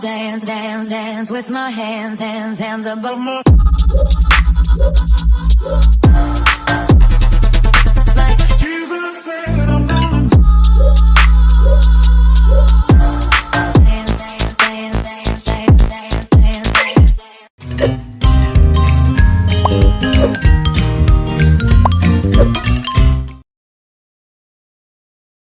Dance, dance, dance with my hands, hands, hands above my.